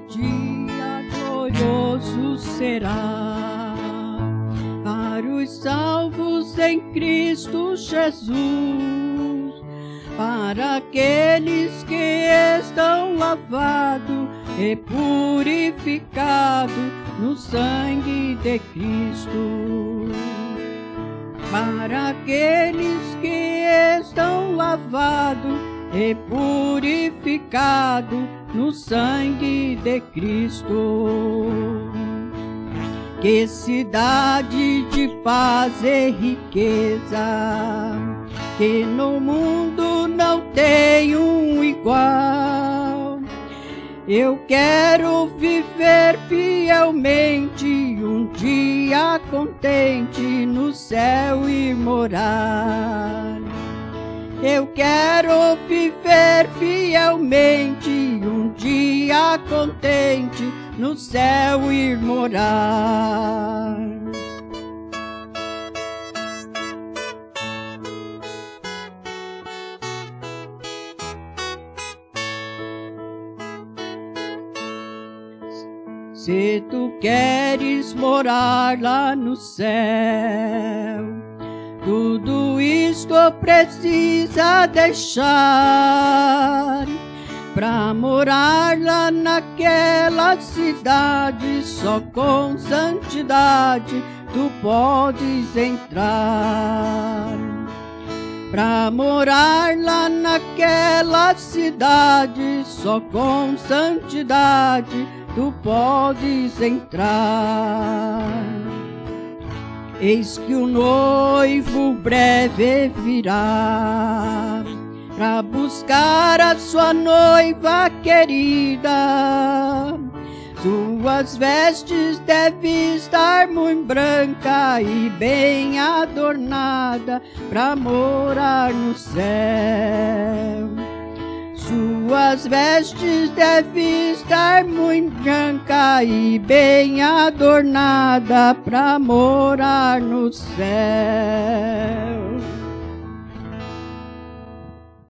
Dia glorioso será para os salvos em Cristo Jesus, para aqueles que estão lavados e purificados no sangue de Cristo. Para aqueles que estão lavados e purificados no sangue de Cristo. Que cidade de paz e riqueza, que no mundo não tem um igual. Eu quero viver fielmente um dia contente no céu e morar. Eu quero viver fielmente um dia contente no céu ir morar. Se tu queres morar lá no céu, tudo isto precisa deixar Pra morar lá naquela cidade Só com santidade tu podes entrar. Pra morar lá naquela cidade Só com santidade tu podes entrar Eis que o noivo breve virá Pra buscar a sua noiva querida. Suas vestes devem estar muito branca e bem adornada Pra morar no céu suas vestes devem estar muito branca e bem adornada para morar no céu.